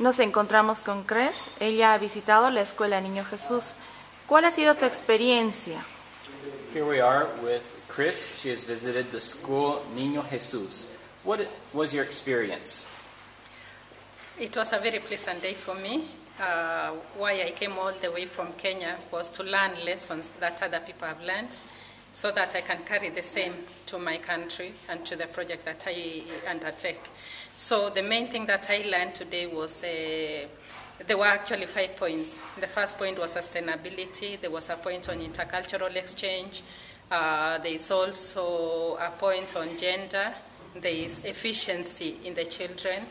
Nos encontramos con Cres. Ella ha visitado la escuela Niño Jesús. ¿Cuál ha sido tu experiencia? Here we are with Chris. She has visited the school Niño Jesus. What was your experience? It was a very pleasant day for me. Uh, why I came all the way from Kenya was to learn lessons that other people have learned so that I can carry the same to my country and to the project that I undertake. So the main thing that I learned today was uh, there were actually five points. The first point was sustainability. There was a point on intercultural exchange. Uh, there is also a point on gender. There is efficiency in the children.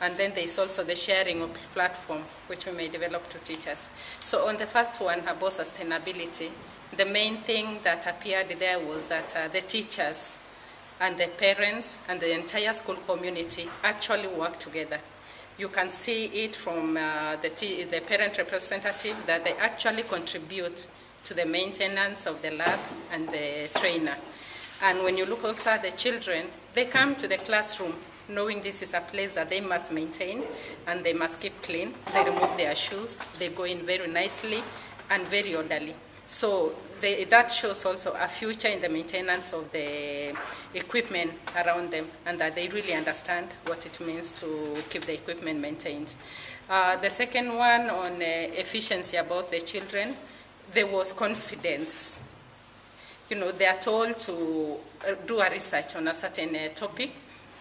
And then there is also the sharing of platform, which we may develop to teachers. So on the first one about sustainability, the main thing that appeared there was that uh, the teachers and the parents and the entire school community actually work together. You can see it from uh, the, the parent representative that they actually contribute to the maintenance of the lab and the trainer. And when you look also at the children, they come to the classroom knowing this is a place that they must maintain and they must keep clean. They remove their shoes, they go in very nicely and very orderly. So they, that shows also a future in the maintenance of the equipment around them and that they really understand what it means to keep the equipment maintained. Uh, the second one on uh, efficiency about the children, there was confidence. You know, they are told to uh, do a research on a certain uh, topic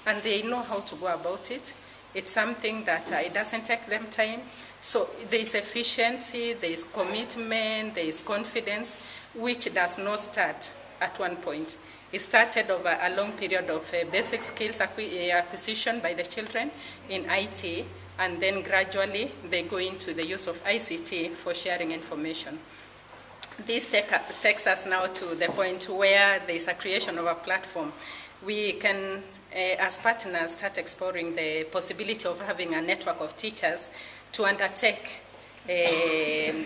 and they know how to go about it. It's something that uh, it doesn't take them time. So there is efficiency, there is commitment, there is confidence, which does not start at one point. It started over a long period of uh, basic skills acquisition by the children in IT, and then gradually they go into the use of ICT for sharing information. This take, takes us now to the point where there is a creation of a platform. We can as partners, start exploring the possibility of having a network of teachers to undertake uh,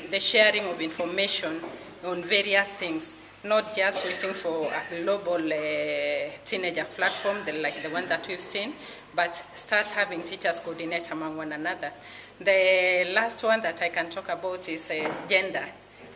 the sharing of information on various things, not just waiting for a global uh, teenager platform the, like the one that we've seen, but start having teachers coordinate among one another. The last one that I can talk about is uh, gender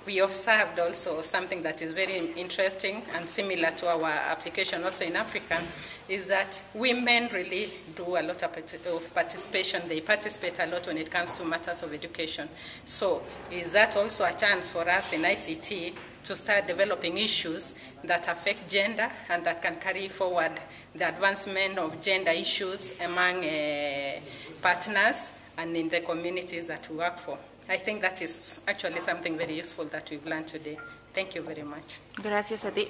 we observed also something that is very interesting and similar to our application also in Africa is that women really do a lot of participation. They participate a lot when it comes to matters of education. So is that also a chance for us in ICT to start developing issues that affect gender and that can carry forward the advancement of gender issues among uh, partners and in the communities that we work for. I think that is actually something very useful that we've learned today. Thank you very much. Gracias a ti.